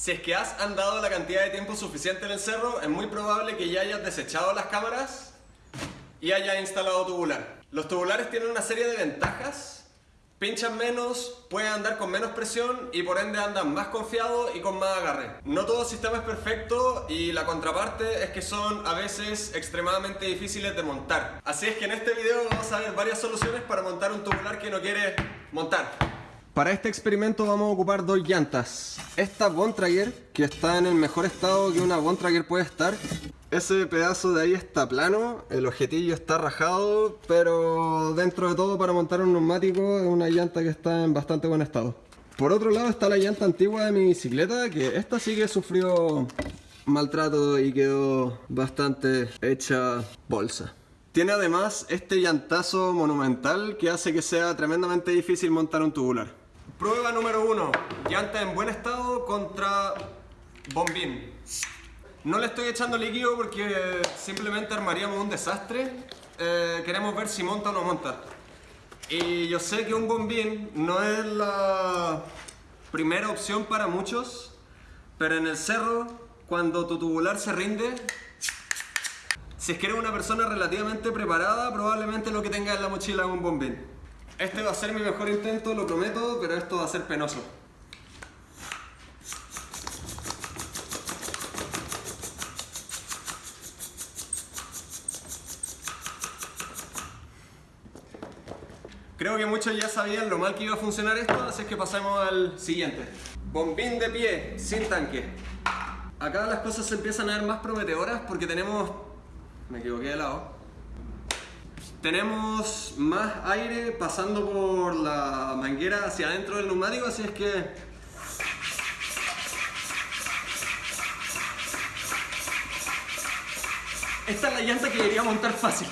Si es que has andado la cantidad de tiempo suficiente en el cerro, es muy probable que ya hayas desechado las cámaras y hayas instalado tubular. Los tubulares tienen una serie de ventajas. Pinchan menos, pueden andar con menos presión y por ende andan más confiados y con más agarre. No todo sistema es perfecto y la contraparte es que son a veces extremadamente difíciles de montar. Así es que en este video vamos a ver varias soluciones para montar un tubular que no quiere montar. Para este experimento vamos a ocupar dos llantas. Esta Bontrager, que está en el mejor estado que una Bontrager puede estar. Ese pedazo de ahí está plano, el objetillo está rajado, pero dentro de todo para montar un neumático es una llanta que está en bastante buen estado. Por otro lado está la llanta antigua de mi bicicleta, que esta sí que sufrió maltrato y quedó bastante hecha bolsa. Tiene además este llantazo monumental que hace que sea tremendamente difícil montar un tubular. Prueba número uno, llanta en buen estado contra bombín. No le estoy echando líquido porque simplemente armaríamos un desastre. Eh, queremos ver si monta o no monta. Y yo sé que un bombín no es la primera opción para muchos, pero en el cerro, cuando tu tubular se rinde, si es que eres una persona relativamente preparada, probablemente lo que tengas en la mochila es un bombín. Este va a ser mi mejor intento, lo prometo, pero esto va a ser penoso. Creo que muchos ya sabían lo mal que iba a funcionar esto, así que pasemos al siguiente. Bombín de pie, sin tanque. Acá las cosas se empiezan a ver más prometedoras porque tenemos... Me equivoqué de lado. Tenemos más aire pasando por la manguera hacia adentro del neumático, así es que... Esta es la llanta que debería montar fácil.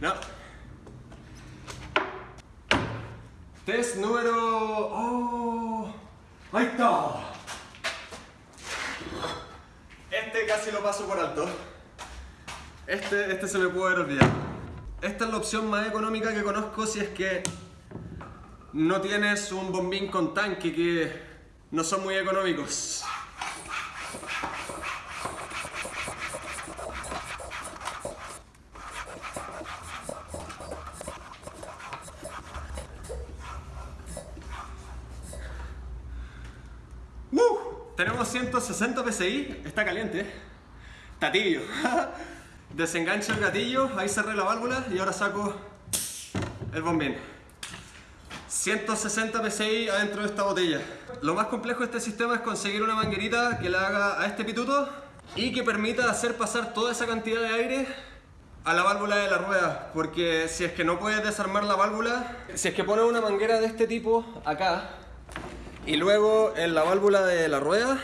No. Test número... ¡Oh! ¡Ahí está! Este casi lo paso por alto. Este, este se me puede haber olvidado. Esta es la opción más económica que conozco si es que no tienes un bombín con tanque que no son muy económicos. ¡Uh! Tenemos 160 PSI, está caliente, está tibio. El gatillo, ahí cerré la válvula y ahora saco el bombín. 160 PSI adentro de esta botella. Lo más complejo de este sistema es conseguir una manguerita que le haga a este pituto y que permita hacer pasar toda esa cantidad de aire a la válvula de la rueda porque si es que no puedes desarmar la válvula si es que pones una manguera de este tipo acá y luego en la válvula de la rueda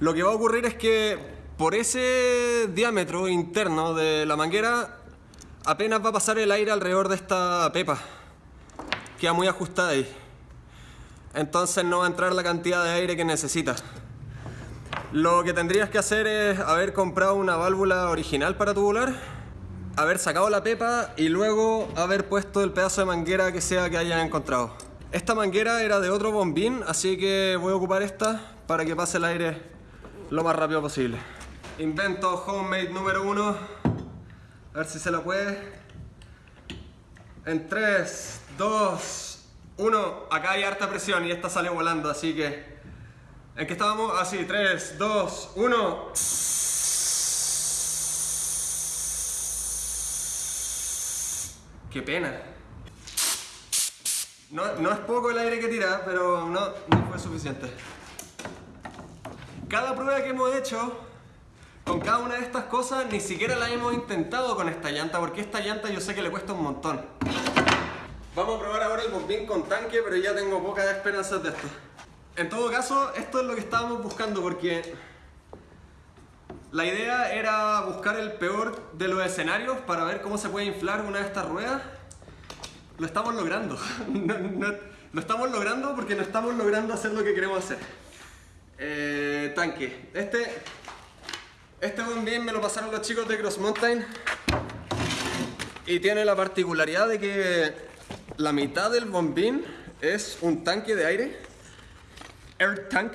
lo que va a ocurrir es que por ese diámetro interno de la manguera apenas va a pasar el aire alrededor de esta pepa queda muy ajustada ahí entonces no va a entrar la cantidad de aire que necesita lo que tendrías que hacer es haber comprado una válvula original para tubular haber sacado la pepa y luego haber puesto el pedazo de manguera que sea que hayan encontrado. Esta manguera era de otro bombín, así que voy a ocupar esta para que pase el aire lo más rápido posible. Invento homemade número uno. A ver si se la puede. En 3, 2, 1. Acá hay harta presión y esta sale volando, así que... ¿En qué estábamos? Así, 3, 2, 1. Qué pena. No, no, es poco el aire que tira, pero no, no fue suficiente. Cada prueba que hemos hecho con cada una de estas cosas ni siquiera la hemos intentado con esta llanta, porque esta llanta yo sé que le cuesta un montón. Vamos a probar ahora el bombín con tanque, pero ya tengo pocas esperanzas de esto. En todo caso, esto es lo que estábamos buscando, porque la idea era buscar el peor de los escenarios para ver cómo se puede inflar una de estas ruedas. Lo estamos logrando. No, no, lo estamos logrando porque no estamos logrando hacer lo que queremos hacer. Eh, tanque. Este, este bombín me lo pasaron los chicos de Cross Mountain. Y tiene la particularidad de que la mitad del bombín es un tanque de aire, air tank,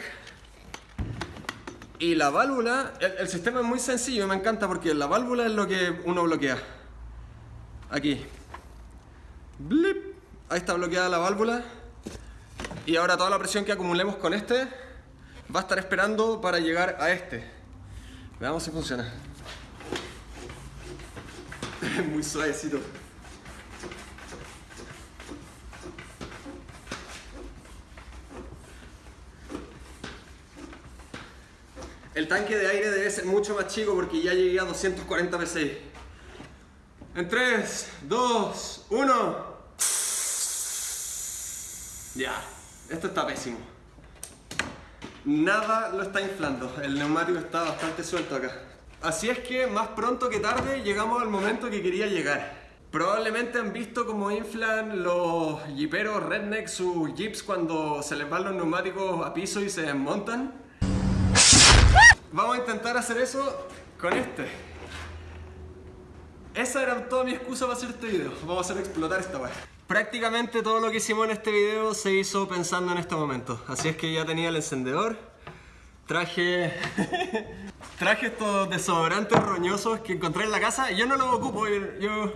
y la válvula, el, sistema es muy sencillo, me encanta porque la válvula es lo que uno bloquea. Aquí. Blip. Ahí está bloqueada la válvula. Y ahora toda la presión que acumulemos con este va a estar esperando para llegar a este. Veamos si funciona. muy suavecito. El tanque de aire debe ser mucho más chico porque ya llegué a 240 psi. En 3, 2, 1. Ya, esto está pésimo. Nada lo está inflando, el neumático está bastante suelto acá. Así es que más pronto que tarde llegamos al momento que quería llegar. Probablemente han visto cómo inflan los jeeperos redneck sus jeeps cuando se les van los neumáticos a piso y se desmontan. Vamos a intentar hacer eso con este. Esa era toda mi excusa para hacer este video. Vamos a hacer explotar esta weá. Prácticamente todo lo que hicimos en este video se hizo pensando en este momento. Así es que ya tenía el encendedor. Traje... Traje estos desodorantes roñosos que encontré en la casa yo no los ocupo. Yo...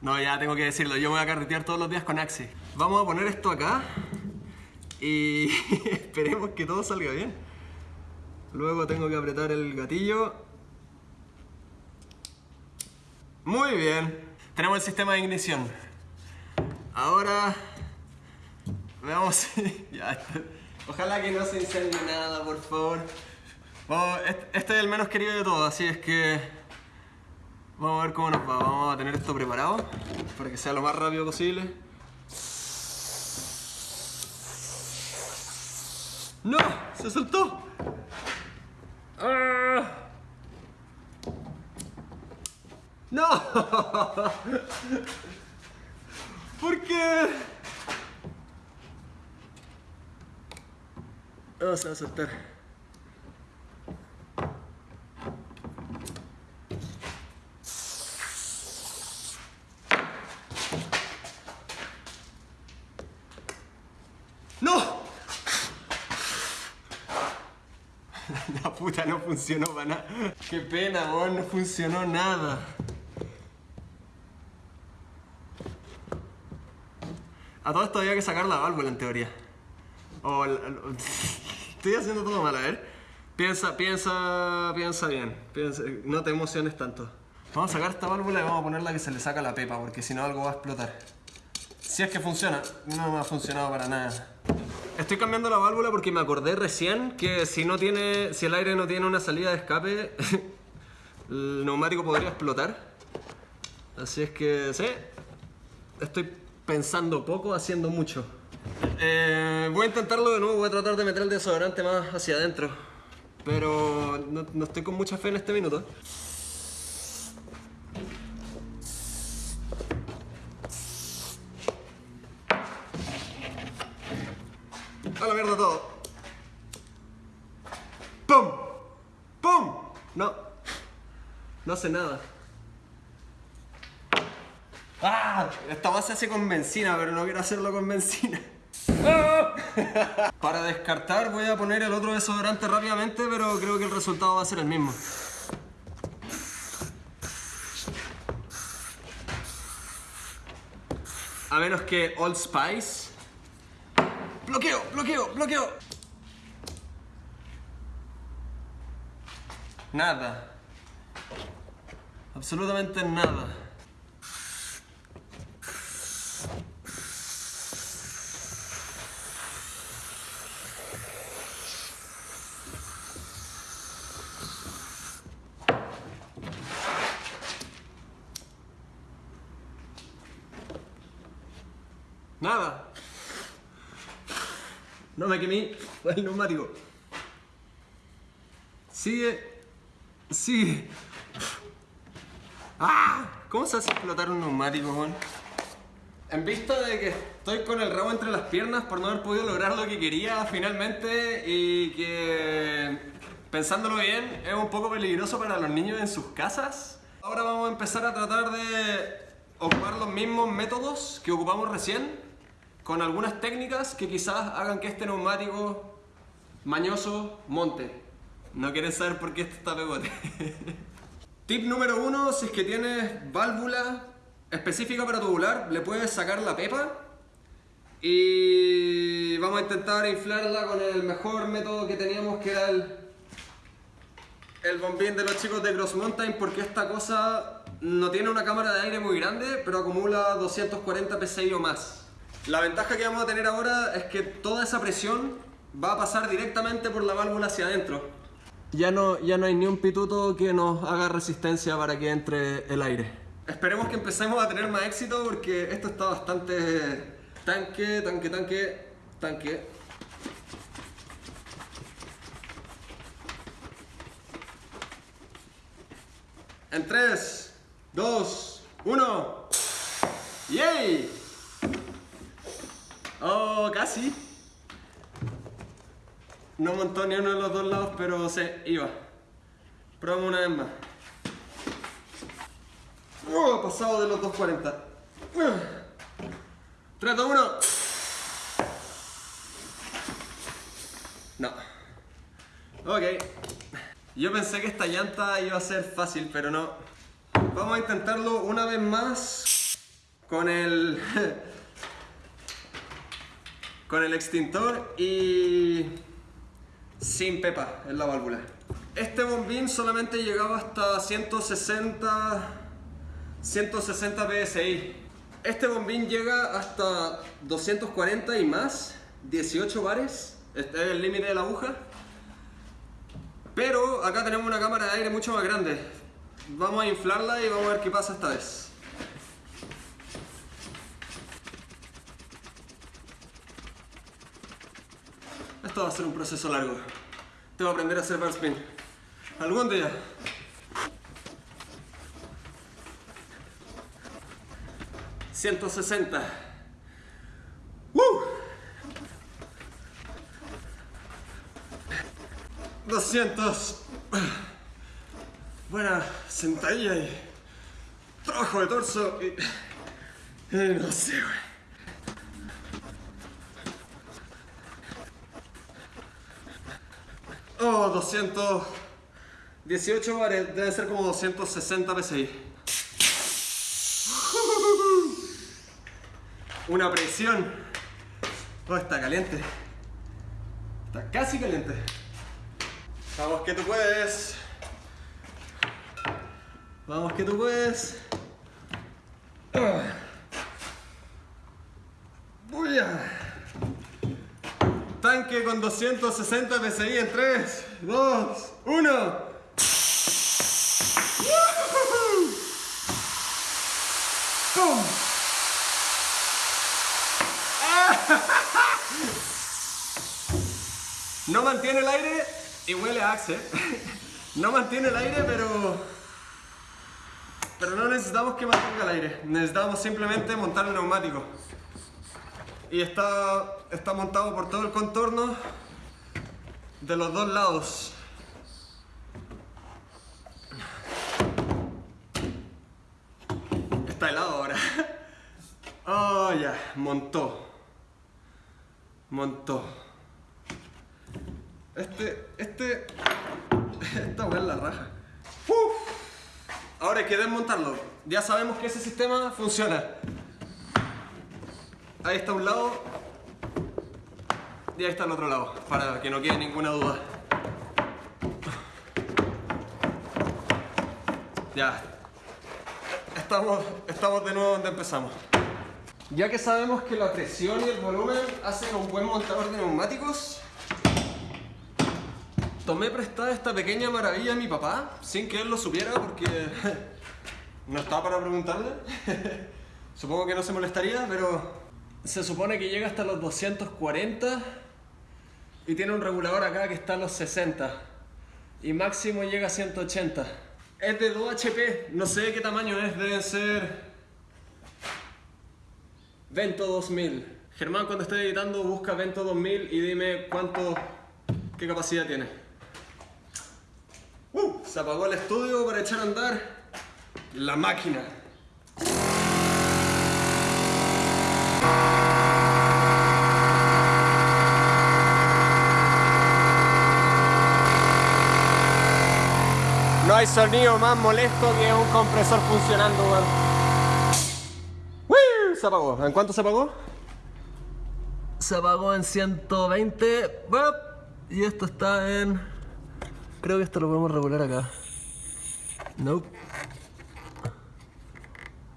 No, ya tengo que decirlo. Yo me voy a carretear todos los días con Axi. Vamos a poner esto acá. Y esperemos que todo salga bien. Luego tengo que apretar el gatillo. Muy bien. Tenemos el sistema de ignición. Ahora... Veamos ya, Ojalá que no se incendie nada, por favor. este es el menos querido de todos, así es que... Vamos a ver cómo nos va. Vamos a tener esto preparado para que sea lo más rápido posible. ¡No! ¡Se soltó! ¡Ah! ¡No! ¿Por qué? Vamos a soltar. La puta no funcionó para nada. Qué pena, no funcionó nada. A todo esto había que sacar la válvula en teoría. Estoy haciendo todo mal, a ver. Piensa, piensa, piensa bien. no te emociones tanto. Vamos a sacar esta válvula y vamos a ponerla que se le saca la pepa, porque si no algo va a explotar. Si es que funciona, no me ha funcionado para nada. Estoy cambiando la válvula porque me acordé recién que si no tiene, si el aire no tiene una salida de escape, el neumático podría explotar. Así es que, sí, estoy pensando poco, haciendo mucho. Eh, voy a intentarlo de nuevo, voy a tratar de meter el desodorante más hacia adentro. Pero no, no estoy con mucha fe en este minuto. A la mierda todo. ¡Pum! ¡Pum! No. No hace nada. ¡Ah! Esta base hace con benzina, pero no quiero hacerlo con benzina. Para descartar voy a poner el otro desodorante rápidamente, pero creo que el resultado va a ser el mismo. A menos que Old Spice bloqueo, bloqueo, bloqueo. Nada. Absolutamente nada. Nada. No me quemé, el neumático. Sigue. Sigue. ¡Ah! ¿Cómo se hace explotar un neumático, Juan? En vista de que estoy con el rabo entre las piernas por no haber podido lograr lo que quería finalmente y que pensándolo bien es un poco peligroso para los niños en sus casas. Ahora vamos a empezar a tratar de ocupar los mismos métodos que ocupamos recién, con algunas técnicas que quizás hagan que este neumático mañoso monte. No quieren saber por qué este está pegote. Tip número uno, si es que tienes válvula específica para tubular, le puedes sacar la pepa y vamos a intentar inflarla con el mejor método que teníamos que era el, el bombín de los chicos de Cross Mountain porque esta cosa no tiene una cámara de aire muy grande pero acumula 240 psi o más. La ventaja que vamos a tener ahora es que toda esa presión va a pasar directamente por la válvula hacia adentro. Ya no, ya no hay ni un pituto que nos haga resistencia para que entre el aire. Esperemos que empecemos a tener más éxito porque esto está bastante tanque, tanque, tanque, tanque. En 3, 2, 1. ¡Yay! Oh, casi. No montó ni uno de los dos lados, pero se iba. Probamos una vez más. Oh, pasado de los 240. 3, 2, 1. No. Ok. Yo pensé que esta llanta iba a ser fácil, pero no. Vamos a intentarlo una vez más con el... con el extintor y sin pepa en la válvula. Este bombín solamente llegaba hasta 160 160 psi. Este bombín llega hasta 240 y más, 18 bares, este es el límite de la aguja. Pero acá tenemos una cámara de aire mucho más grande. Vamos a inflarla y vamos a ver qué pasa esta vez. Va a ser un proceso largo. Tengo que aprender a hacer bar spin. Algún día. ¿160? ¡Uh! 200. Buena sentadilla y trabajo de torso y, y no sé, güey. Oh, 218 bares, debe ser como 260 PSI. Una presión. Oh, está caliente. Está casi caliente. Vamos que tú puedes. Vamos que tú puedes. Voy a... Tanque con 260 PSI en 3, 2, 1. ¡Pum! No mantiene el aire y huele a Axe. No mantiene el aire, pero... Pero no necesitamos que mantenga el aire. Necesitamos simplemente montar el neumático y está, está montado por todo el contorno de los dos lados. Está helado ahora. Oh, ya, montó. Montó. Este, este, esta weá es la raja. Ahora hay que desmontarlo. Ya sabemos que ese sistema funciona. Ahí está un lado y ahí está el otro lado, para que no quede ninguna duda. Ya, estamos, estamos de nuevo donde empezamos. Ya que sabemos que la presión y el volumen hacen un buen montador de neumáticos, tomé prestada esta pequeña maravilla a mi papá, sin que él lo supiera porque no estaba para preguntarle. Supongo que no se molestaría, pero se supone que llega hasta los 240 y tiene un regulador acá que está a los 60 y máximo llega a 180. Es de 2 HP, no sé qué tamaño es, deben ser Vento 2000. Germán cuando esté editando busca Vento 2000 y dime cuánto, qué capacidad tiene. Uh, se apagó el estudio para echar a andar la máquina. Hay sonido más molesto que un compresor funcionando, weón. Se apagó. ¿En cuánto se apagó? Se apagó en 120. Y esto está en... Creo que esto lo podemos regular acá. Nope.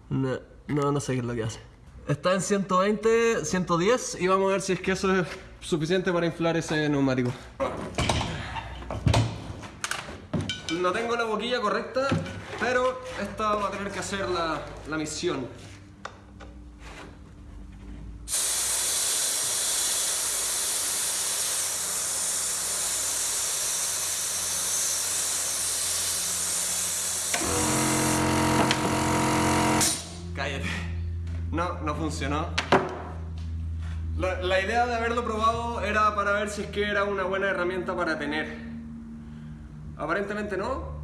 No, no, no sé qué es lo que hace. Está en 120, 110 y vamos a ver si es que eso es suficiente para inflar ese neumático. No tengo la boquilla correcta, pero esta va a tener que hacer la, la misión. Cállate. No, no funcionó. La, la, idea de haberlo probado era para ver si es que era una buena herramienta para tener. Aparentemente no.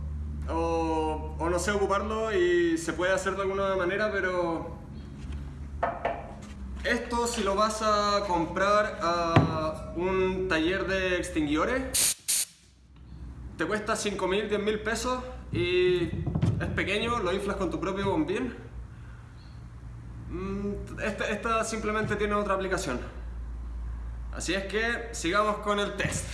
O, no sé ocuparlo y se puede hacer de alguna manera, pero... Esto si lo vas a comprar a un taller de extinguidores, te cuesta 5 mil, 10 mil pesos y es pequeño, lo inflas con tu propio bombín Mm, esta, esta, simplemente tiene otra aplicación. Así es que sigamos con el test.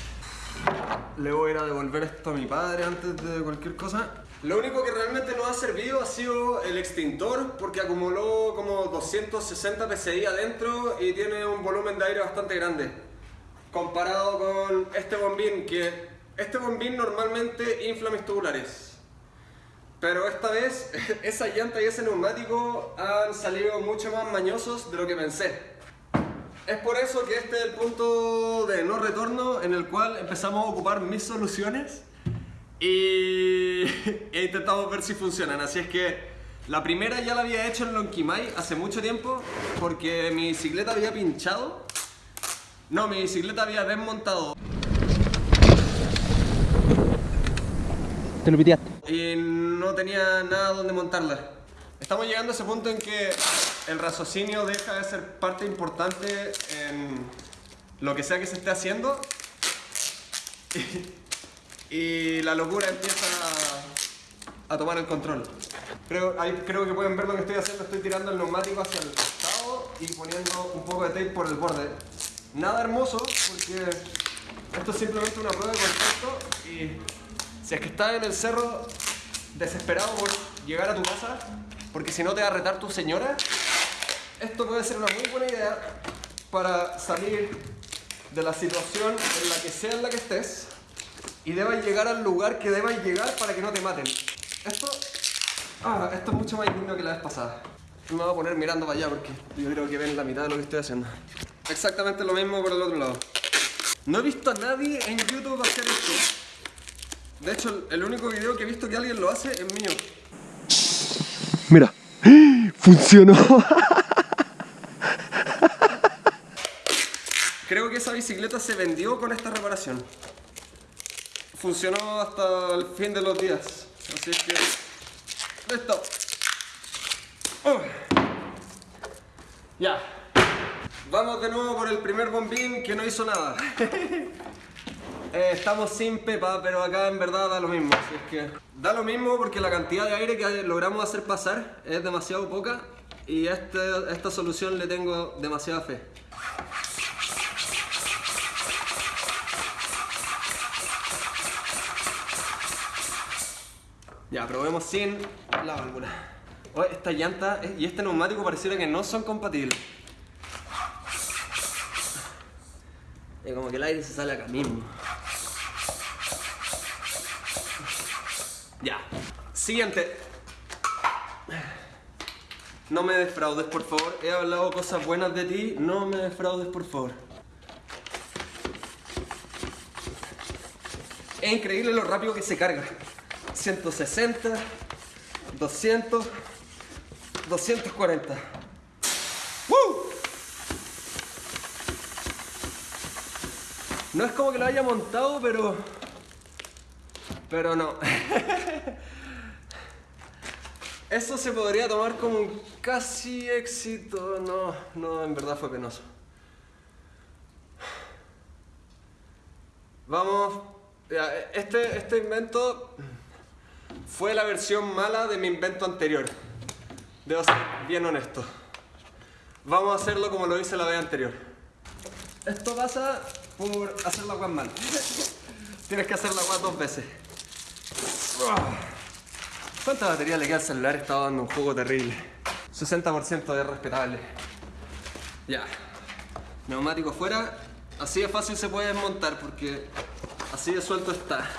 Le voy a devolver esto a mi padre antes de cualquier cosa. Lo único que realmente nos ha servido ha sido el extintor porque acumuló como 260 psi adentro y tiene un volumen de aire bastante grande. Comparado con este bombín que... Este bombín normalmente infla mis tubulares. Pero esta vez esa llanta y ese neumático han salido mucho más mañosos de lo que pensé. Es por eso que este es el punto de no retorno en el cual empezamos a ocupar mis soluciones y e intentamos ver si funcionan. Así es que la primera ya la había hecho en Lonquimay hace mucho tiempo porque mi bicicleta había pinchado. No, mi bicicleta había desmontado. Te lo piteaste y no tenía nada donde montarla. Estamos llegando a ese punto en que el raciocinio deja de ser parte importante en lo que sea que se esté haciendo y, la locura empieza a, tomar el control. Creo, ahí, creo que pueden ver lo que estoy haciendo, estoy tirando el neumático hacia el costado y poniendo un poco de tape por el borde. Nada hermoso porque esto es simplemente una prueba de contacto y si es que estás en el cerro desesperado por llegar a tu casa, porque si no te va a retar tu señora, esto puede ser una muy buena idea para salir de la situación en la que sea en la que estés y debas llegar al lugar que debas llegar para que no te maten. Esto, ah, esto es mucho más digno que la vez pasada. Me voy a poner mirando para allá porque yo creo que ven la mitad de lo que estoy haciendo. Exactamente lo mismo por el otro lado. No he visto a nadie en YouTube hacer esto. De hecho, el único video que he visto que alguien lo hace es mío. Mira, funcionó. Creo que esa bicicleta se vendió con esta reparación. Funcionó hasta el fin de los días. Así es que... Listo. Ya. Vamos de nuevo por el primer bombín que no hizo nada. Eh, estamos sin pepa, pero acá en verdad da lo mismo. Así es que da lo mismo porque la cantidad de aire que logramos hacer pasar es demasiado poca y este, esta solución le tengo demasiada fe. Ya, probemos sin la válvula. esta llanta y este neumático pareciera que no son compatibles. Y como que el aire se sale acá mismo. Ya. Siguiente. No me defraudes, por favor. He hablado cosas buenas de ti. No me defraudes, por favor. Es increíble lo rápido que se carga. 160, 200, 240. ¡Woo! No es como que lo haya montado, pero pero no. Eso se podría tomar como un casi éxito. No, no, en verdad fue penoso. Vamos. Este, este invento fue la versión mala de mi invento anterior. Debo ser bien honesto. Vamos a hacerlo como lo hice la vez anterior. Esto pasa por hacer la web mal. Tienes que hacer la web dos veces. ¿Cuánta batería le queda al celular? Estaba dando un juego terrible. 60% de respetable. Ya. Neumático fuera. Así de fácil se puede desmontar porque así de suelto está.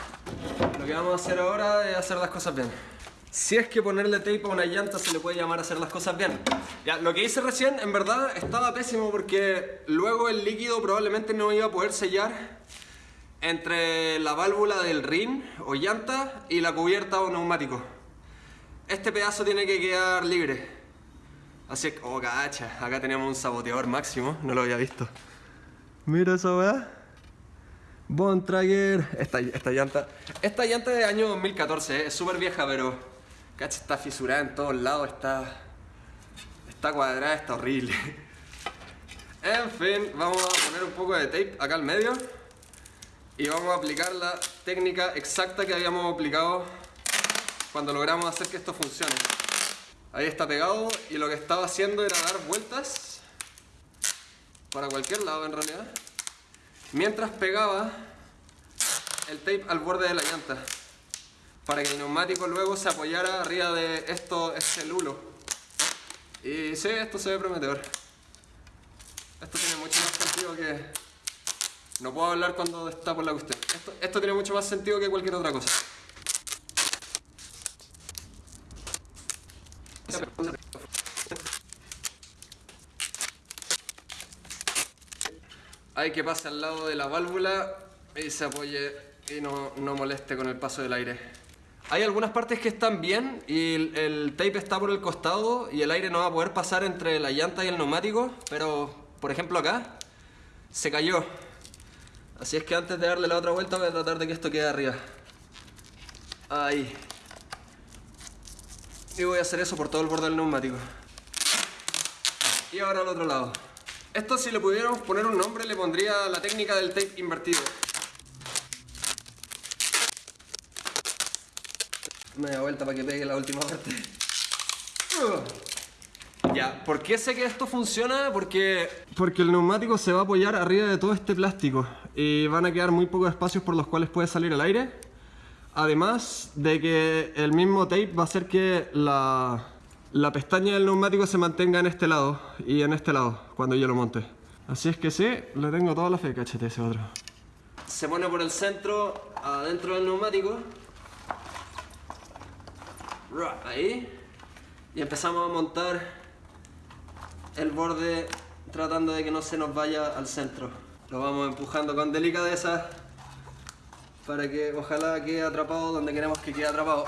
Lo que vamos a hacer ahora es hacer las cosas bien. Si es que ponerle tape a una llanta se le puede llamar hacer las cosas bien. Ya, lo que hice recién en verdad estaba pésimo porque luego el líquido probablemente no iba a poder sellar entre la válvula del rin o llanta y la cubierta o neumático. Este pedazo tiene que quedar libre. Así que, oh cacha, acá tenemos un saboteador máximo, no lo había visto. Mira esa weá. Bontrager. Esta, esta llanta. Esta llanta de año 2014, ¿eh? es súper vieja, pero. Cacha, está fisurada en todos lados, está. Está cuadrada, está horrible. En fin, vamos a poner un poco de tape acá al medio. Y vamos a aplicar la técnica exacta que habíamos aplicado cuando logramos hacer que esto funcione. Ahí está pegado y lo que estaba haciendo era dar vueltas para cualquier lado en realidad mientras pegaba el tape al borde de la llanta para que el neumático luego se apoyara arriba de esto, este lulo. Y sí, esto se ve prometedor. Esto tiene mucho más sentido que no puedo hablar cuando está por la cuestión. Esto, esto tiene mucho más sentido que cualquier otra cosa hay que pase al lado de la válvula y se apoye y no, no, moleste con el paso del aire. Hay algunas partes que están bien y el, el, tape está por el costado y el aire no va a poder pasar entre la llanta y el neumático, pero por ejemplo acá se cayó. Así es que antes de darle la otra vuelta voy a tratar de que esto quede arriba. Ahí. Y voy a hacer eso por todo el borde del neumático. Y ahora al otro lado. Esto si le pudiéramos poner un nombre le pondría la técnica del tape invertido. Media vuelta para que pegue la última parte. Ya, ¿por qué sé que esto funciona? Porque, porque el neumático se va a apoyar arriba de todo este plástico y van a quedar muy pocos espacios por los cuales puede salir el aire. Además de que el mismo tape va a hacer que la, la pestaña del neumático se mantenga en este lado y en este lado cuando yo lo monte. Así es que sí, le tengo toda la fe, cachete ese otro. Se pone por el centro, adentro del neumático. Ahí. Y empezamos a montar el borde tratando de que no se nos vaya al centro. Lo vamos empujando con delicadeza para que ojalá quede atrapado donde queremos que quede atrapado.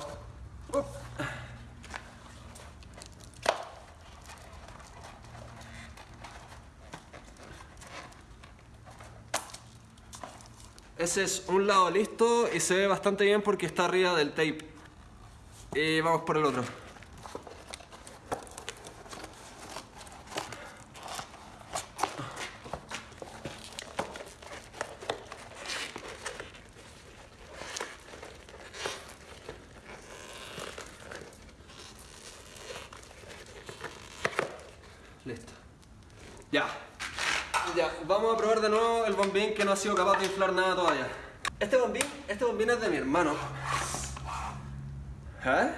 Es un lado listo y se ve bastante bien porque está arriba del tape. Y vamos por el otro. Listo. Ya. Ya, vamos a probar de nuevo el bombín que no ha sido capaz de inflar nada todavía. Este bombín, este bombín es de mi hermano. ¿Eh?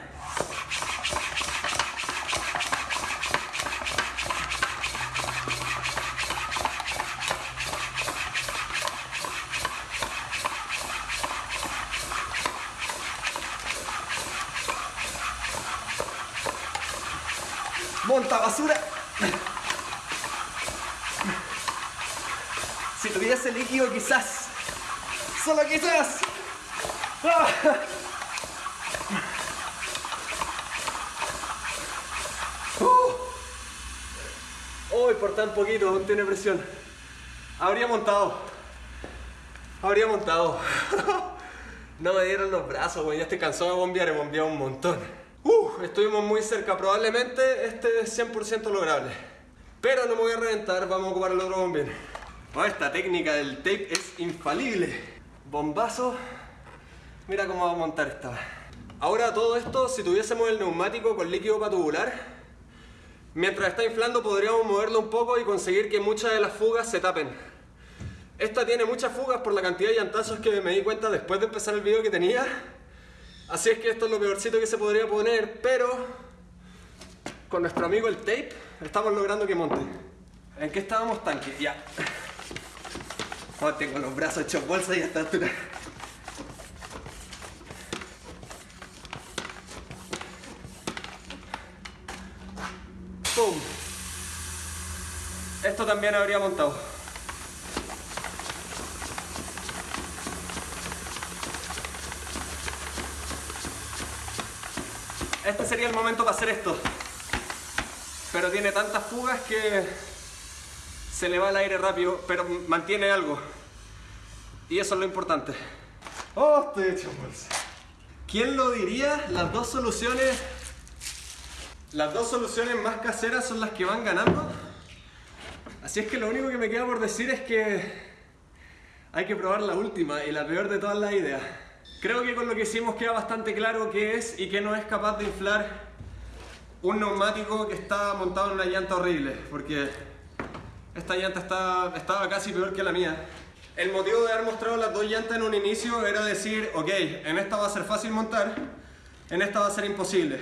Monta basura. Tuviese líquido quizás. Solo quizás. ¡Ah! Uy, por tan poquito, aún tiene presión. Habría montado. Habría montado. no me dieron los brazos, güey. Ya estoy cansado de bombear, he bombeado un montón. Uh, estuvimos muy cerca. Probablemente este es 100% lograble. Pero no me voy a reventar, vamos a ocupar el otro bombín. Esta técnica del tape es infalible. Bombazo. Mira cómo va a montar esta. Ahora todo esto, si tuviésemos el neumático con líquido para tubular, mientras está inflando podríamos moverlo un poco y conseguir que muchas de las fugas se tapen. Esta tiene muchas fugas por la cantidad de llantazos que me di cuenta después de empezar el video que tenía. Así es que esto es lo peorcito que se podría poner, pero con nuestro amigo el tape estamos logrando que monte. ¿En qué estábamos tanque? Ya. Oh, tengo los brazos hechos bolsa y hasta altura. ¡Pum! Esto también habría montado. Este sería el momento para hacer esto. Pero tiene tantas fugas que se le va el aire rápido, pero mantiene algo. Y eso es lo importante. Oh, estoy hecho bolsa. ¿Quién lo diría? Las dos soluciones las dos soluciones más caseras son las que van ganando. Así es que lo único que me queda por decir es que hay que probar la última y la peor de todas las ideas. Creo que con lo que hicimos queda bastante claro qué es y qué no es capaz de inflar un neumático que está montado en una llanta horrible, porque esta llanta estaba casi peor que la mía. El motivo de haber mostrado las dos llantas en un inicio era decir, ok, en esta va a ser fácil montar, en esta va a ser imposible.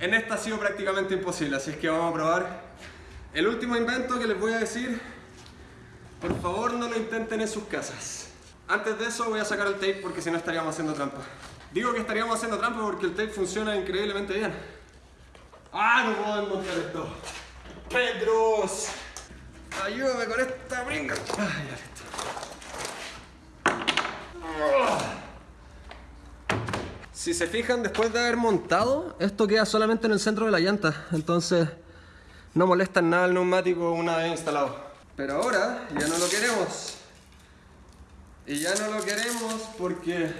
En esta ha sido prácticamente imposible, así es que vamos a probar el último invento que les voy a decir. Por favor no lo intenten en sus casas. Antes de eso voy a sacar el tape porque si no estaríamos haciendo trampa. Digo que estaríamos haciendo trampa porque el tape funciona increíblemente bien. ¡Ah! No puedo desmontar esto. ¡Pedros! Ayúdame con esta brinca. Ay, ya listo. Si se fijan, después de haber montado, esto queda solamente en el centro de la llanta. Entonces, no molesta nada el neumático una vez instalado. Pero ahora, ya no lo queremos. Y ya no lo queremos porque...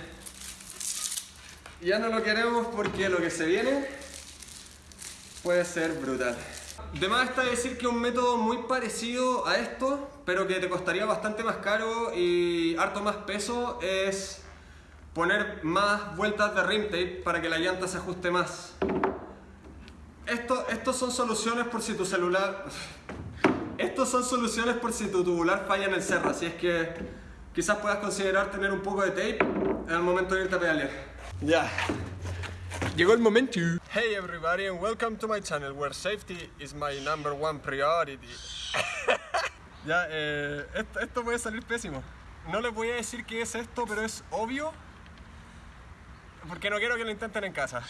Ya no lo queremos porque lo que se viene puede ser brutal. De más está decir que un método muy parecido a esto, pero que te costaría bastante más caro y harto más peso, es poner más vueltas de rim tape para que la llanta se ajuste más. Esto, estos son soluciones por si tu celular... Estos son soluciones por si tu tubular falla en el cerro, así es que quizás puedas considerar tener un poco de tape el momento de irte a pedalear. Ya. Llegó el momento. Hey everybody and welcome to my channel where safety is my number one priority. ya, eh, esto, esto puede salir pésimo. No les voy a decir qué es esto, pero es obvio porque no quiero que lo intenten en casa.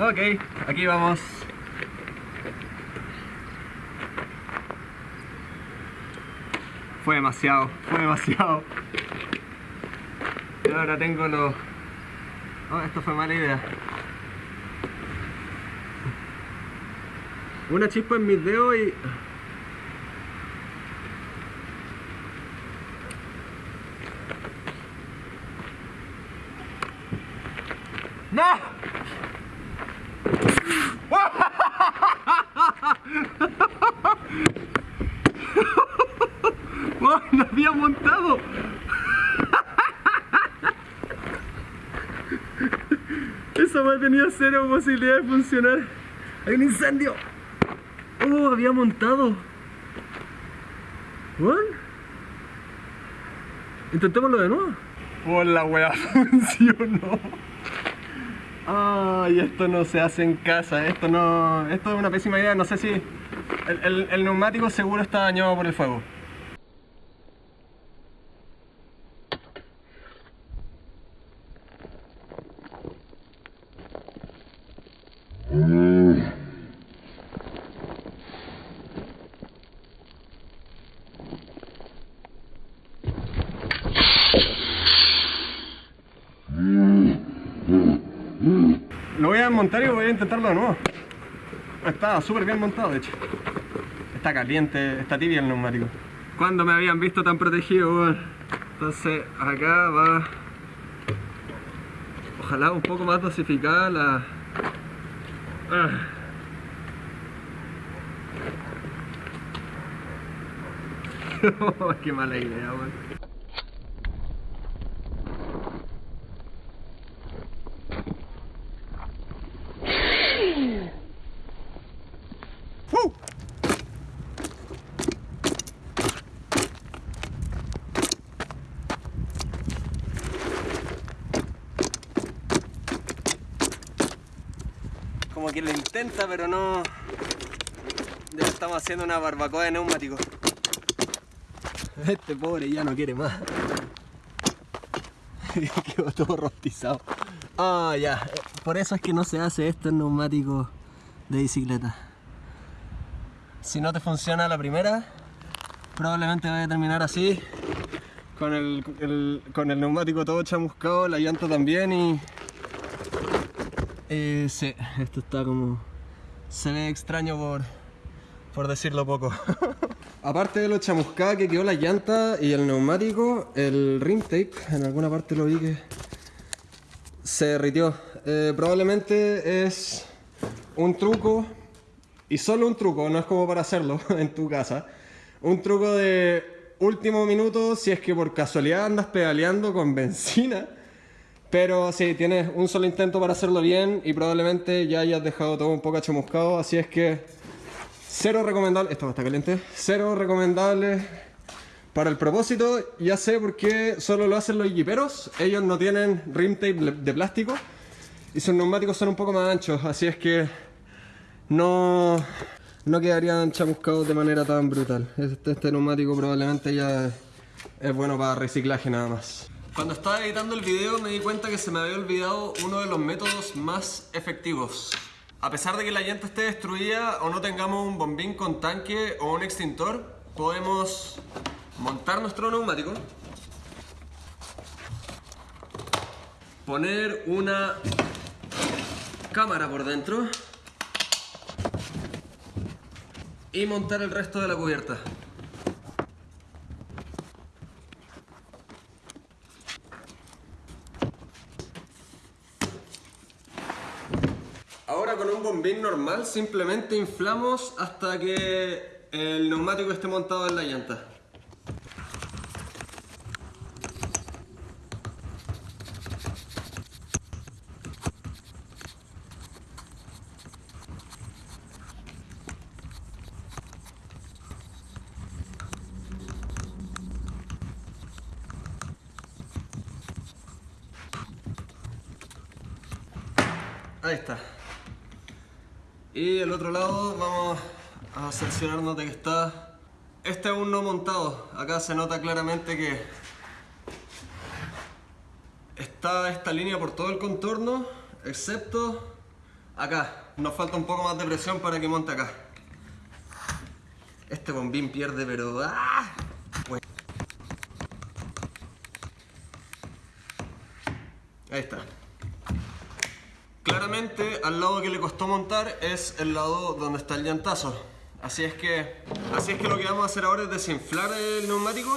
Ok, aquí vamos. Fue demasiado, fue demasiado. Y ahora tengo los... Oh, esto fue mala idea. Una chispa en mis dedos y... ¡No! ¡Oh, ¡No había montado! Esa a tenía cero posibilidad de funcionar. ¡Hay un incendio! ¡Oh, había montado! ¿What? Intentémoslo de nuevo. ¡Oh, la wea funcionó! Ay, esto no se hace en casa, esto no... Esto es una pésima idea, no sé si... El, el neumático seguro está dañado por el fuego. Lo voy a desmontar y voy a intentarlo de nuevo. Está súper bien montado, de hecho. Está caliente, está tibia el neumático. ¿Cuándo me habían visto tan protegido? Entonces acá va... Ojalá un poco más dosificada la... Ah. Qué mala idea, weón. que lo intenta, pero no... Estamos haciendo una barbacoa de neumáticos. Este pobre ya no quiere más. Quedó todo rostizado. Ah, ya. Por eso es que no se hace esto en neumáticos de bicicleta. Si no te funciona la primera, probablemente vaya a terminar así. Con el, el- con el neumático todo chamuscado, la llanta también y... Eh, sí, esto está como... Se ve extraño por, por decirlo poco. Aparte de lo chamuscada que quedó la llanta y el neumático, el rim tape, en alguna parte lo vi que se derritió. Eh, probablemente es un truco, y solo un truco, no es como para hacerlo en tu casa. Un truco de último minuto si es que por casualidad andas pedaleando con benzina. Pero sí, tienes un solo intento para hacerlo bien y probablemente ya hayas dejado todo un poco chamuscado, así es que cero recomendable, esto está caliente, cero recomendable para el propósito, ya sé por qué solo lo hacen los jiperos, ellos no tienen rim tape de plástico y sus neumáticos son un poco más anchos, así es que no, no quedarían chamuscados de manera tan brutal. Este, este neumático probablemente ya es bueno para reciclaje nada más. Cuando estaba editando el video me di cuenta que se me había olvidado uno de los métodos más efectivos. A pesar de que la llanta esté destruida o no tengamos un bombín con tanque o un extintor, podemos montar nuestro neumático, poner una cámara por dentro y montar el resto de la cubierta. Ahora con un bombín normal simplemente inflamos hasta que el neumático esté montado en la llanta. Ahí está. Y el otro lado vamos a cerciorarnos de que está... Este aún no montado. Acá se nota claramente que está esta línea por todo el contorno, excepto acá. Nos falta un poco más de presión para que monte acá. Este bombín pierde, pero... ¡ah! Bueno. Ahí está. Claramente al lado que le costó montar es el lado donde está el llantazo. Así es que, así es que lo que vamos a hacer ahora es desinflar el neumático.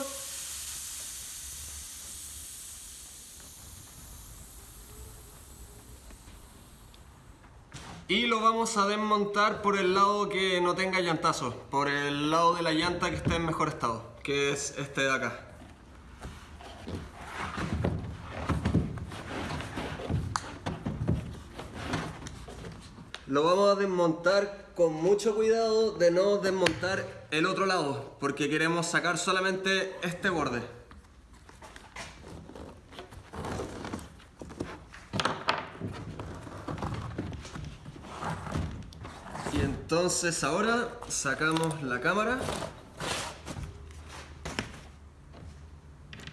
Y lo vamos a desmontar por el lado que no tenga llantazo, por el lado de la llanta que esté en mejor estado, que es este de acá. Lo vamos a desmontar con mucho cuidado de no desmontar el otro lado, porque queremos sacar solamente este borde. Y entonces ahora sacamos la cámara,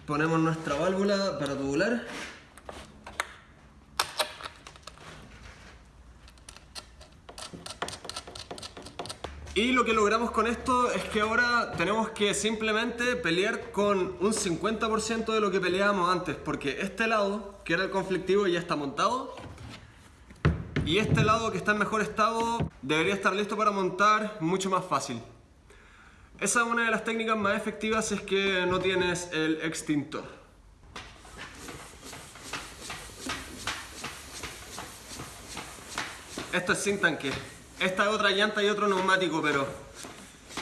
ponemos nuestra válvula para tubular. Y lo que logramos con esto es que ahora tenemos que simplemente pelear con un 50% de lo que peleábamos antes, porque este lado, que era el conflictivo, ya está montado. Y este lado que está en mejor estado debería estar listo para montar mucho más fácil. Esa es una de las técnicas más efectivas es que no tienes el extintor. Esto es sin tanque. Esta es otra llanta y otro neumático, pero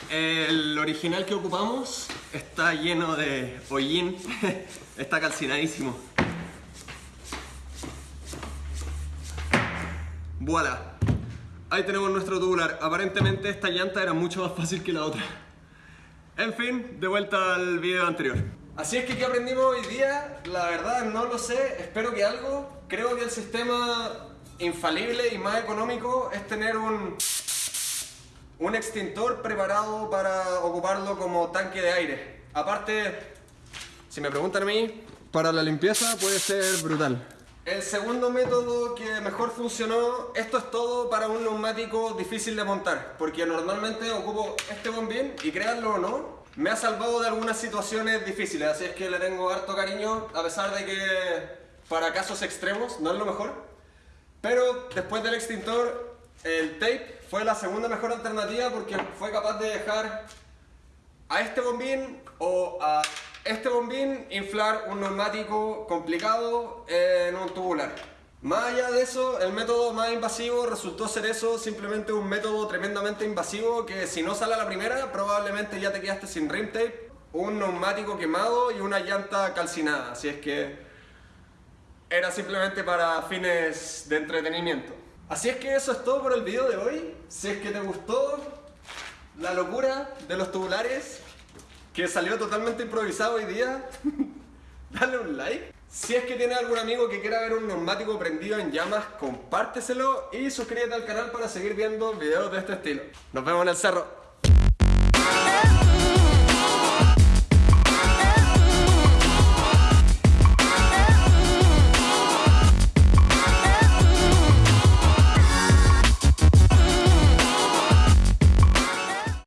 el original que ocupamos está lleno de hollín, está calcinadísimo. Voilà. Ahí tenemos nuestro tubular. Aparentemente esta llanta era mucho más fácil que la otra. En fin, de vuelta al video anterior. Así es que ¿qué aprendimos hoy día? La verdad no lo sé, espero que algo. Creo que el sistema infalible y más económico es tener un, un extintor preparado para ocuparlo como tanque de aire. Aparte, si me preguntan a mí, para la limpieza puede ser brutal. El segundo método que mejor funcionó, esto es todo para un neumático difícil de montar, porque normalmente ocupo este bombín y créanlo o no, me ha salvado de algunas situaciones difíciles, así es que le tengo harto cariño, a pesar de que para casos extremos no es lo mejor. Pero después del extintor, el tape fue la segunda mejor alternativa porque fue capaz de dejar a este bombín o a este bombín inflar un neumático complicado en un tubular. Más allá de eso, el método más invasivo resultó ser eso, simplemente un método tremendamente invasivo que si no sale a la primera, probablemente ya te quedaste sin rim tape, un neumático quemado y una llanta calcinada. Así es que era simplemente para fines de entretenimiento. Así es que eso es todo por el video de hoy. Si es que te gustó la locura de los tubulares, que salió totalmente improvisado hoy día, dale un like. Si es que tienes algún amigo que quiera ver un neumático prendido en llamas, compárteselo y suscríbete al canal para seguir viendo videos de este estilo. Nos vemos en el cerro.